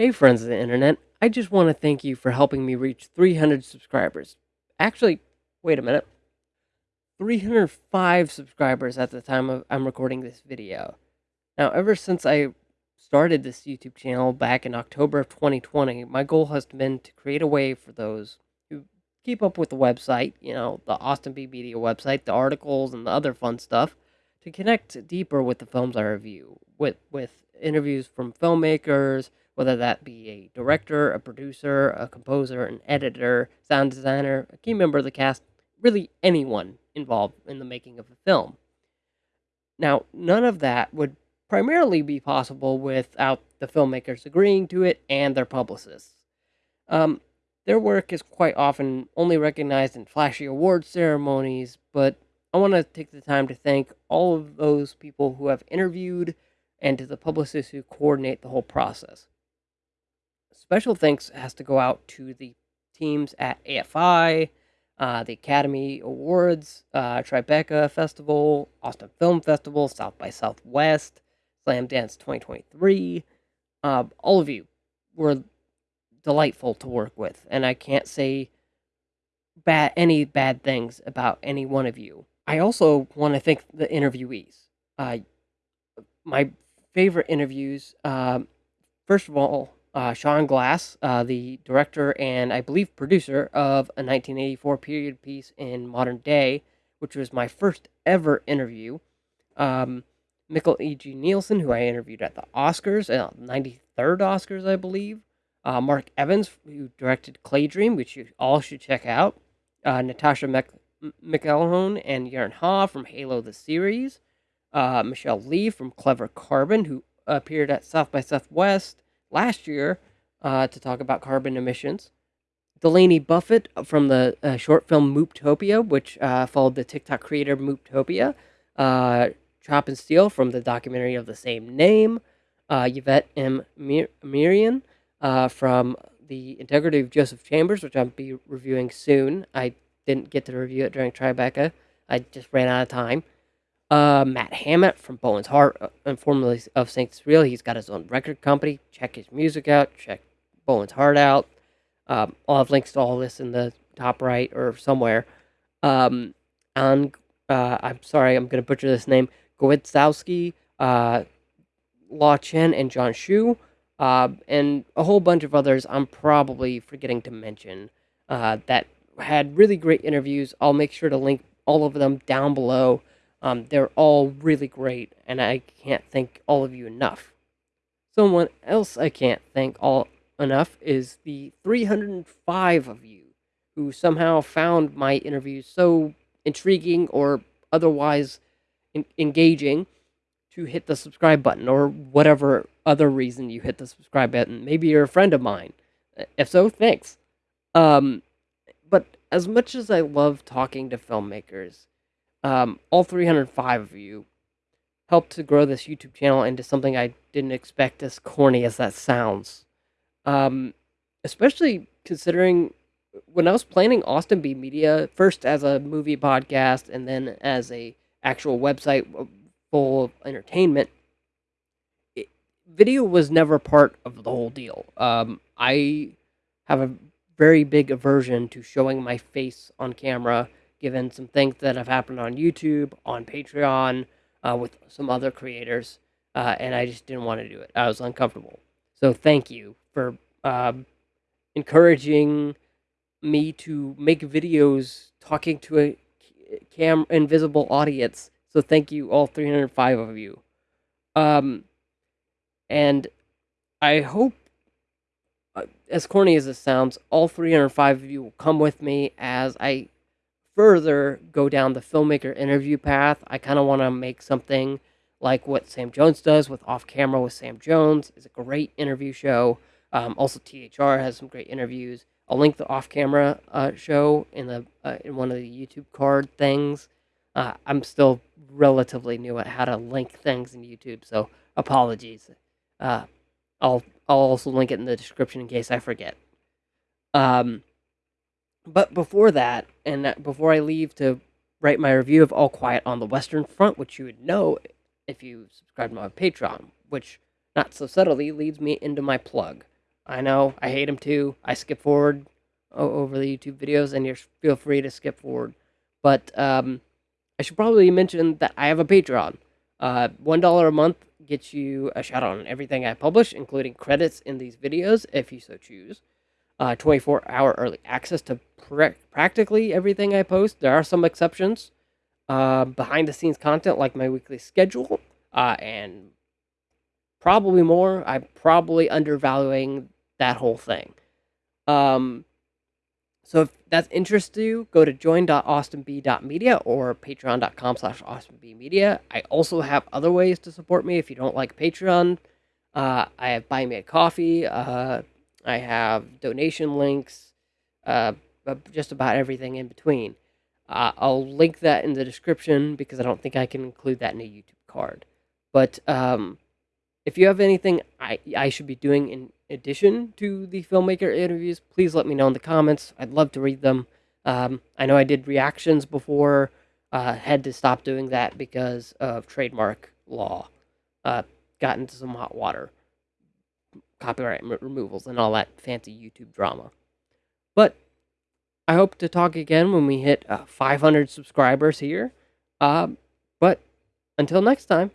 Hey, friends of the internet. I just want to thank you for helping me reach 300 subscribers. Actually, wait a minute. 305 subscribers at the time of I'm recording this video. Now, ever since I started this YouTube channel back in October of 2020, my goal has been to create a way for those who keep up with the website, you know, the Austin B Media website, the articles and the other fun stuff, to connect deeper with the films I review, with with interviews from filmmakers, whether that be a director, a producer, a composer, an editor, sound designer, a key member of the cast, really anyone involved in the making of a film. Now, none of that would primarily be possible without the filmmakers agreeing to it and their publicists. Um, their work is quite often only recognized in flashy award ceremonies, but I want to take the time to thank all of those people who have interviewed and to the publicists who coordinate the whole process. Special thanks has to go out to the teams at AFI, uh, the Academy Awards, uh, Tribeca Festival, Austin Film Festival, South by Southwest, Slamdance 2023. Uh, all of you were delightful to work with, and I can't say bad any bad things about any one of you. I also want to thank the interviewees. Uh, my favorite interviews, um, first of all, uh, Sean Glass, uh, the director and I believe producer of a 1984 period piece in modern day, which was my first ever interview. Um, Mikkel E.G. Nielsen, who I interviewed at the Oscars, uh, 93rd Oscars, I believe. Uh, Marq Evans, who directed Claydream, which you all should check out. Uh, Natascha Mc- McElhone and Yerin Ha from Halo the series. Uh, Michelle Lee from Clever Carbon, who appeared at South by Southwest last year uh, to talk about carbon emissions. Delaney Buffett from the uh, short film Mooptopia, which uh, followed the TikTok creator Mooptopia. Uh, Chop and Steel from the documentary of the same name. Uh, Yvette M. Mir- Mirian from The Integrity of Joseph Chambers, which I'll be reviewing soon. I didn't get to review it during Tribeca. I just ran out of time. Uh, Matt Hammitt from Bowen's Heart, uh, and formerly of Sanctus Real. He's got his own record company. Check his music out. Check Bowen's Heart out. Um, I'll have links to all this in the top right or somewhere. Um, and uh, I'm sorry, I'm going to butcher this name. Gwizdowski, uh, Law Chen, and John Shu, uh, and a whole bunch of others I'm probably forgetting to mention uh, that had really great interviews. I'll make sure to link all of them down below. Um, they're all really great, and I can't thank all of you enough. Someone else I can't thank all enough is the 305 of you who somehow found my interviews so intriguing or otherwise en- engaging to hit the subscribe button or whatever other reason you hit the subscribe button. Maybe you're a friend of mine. If so, thanks. Um, as much as I love talking to filmmakers, um, all 305 of you helped to grow this YouTube channel into something I didn't expect, as corny as that sounds. Um, especially considering when I was planning Austin B Media first as a movie podcast and then as a actual website full of entertainment, it, video was never part of the whole deal. Um, I have a very big aversion to showing my face on camera given some things that have happened on YouTube, on Patreon, uh, with some other creators, uh, and I just didn't want to do it. I was uncomfortable. So thank you for um, encouraging me to make videos talking to a cam invisible audience. So thank you, all 305 of you. Um, and I hope, as corny as this sounds, all 305 of you will come with me as I further go down the filmmaker interview path, I kind of want to make something like what Sam Jones does with Off Camera with Sam Jones. is a great interview show. Um, also, THR has some great interviews. I'll link the Off Camera uh, show in the uh, in one of the YouTube card things. Uh, I'm still relatively new at how to link things in YouTube, so apologies. Uh, I'll I'll also link it in the description in case I forget. Um, but before that, and before I leave to write my review of All Quiet on the Western Front, which you would know if you subscribe to my Patreon, which not so subtly leads me into my plug. I know I hate them too. I skip forward over the YouTube videos, and you feel free to skip forward. But um, I should probably mention that I have a Patreon. Uh, One dollar a month gets you a shout out on everything I publish, including credits in these videos, if you so choose. Uh, 24 hour early access to pr- practically everything I post. There are some exceptions. Uh, behind the scenes content like my weekly schedule, uh, and probably more. I'm probably undervaluing that whole thing. Um, so if that interests you, go to join.austinb.media or patreon.com slash austinbmedia. I also have other ways to support me if you don't like Patreon. Uh, I have Buy Me a Coffee. Uh, I have donation links. Uh, just about everything in between. Uh, I'll link that in the description because I don't think I can include that in a YouTube card. But um, if you have anything I, I should be doing in addition to the filmmaker interviews, please let me know in the comments. I'd love to read them. Um, I know I did reactions before, uh, had to stop doing that because of trademark law. Uh, got into some hot water, copyright removals, and all that fancy YouTube drama. But I hope to talk again when we hit uh, 500 subscribers here. Uh, but until next time.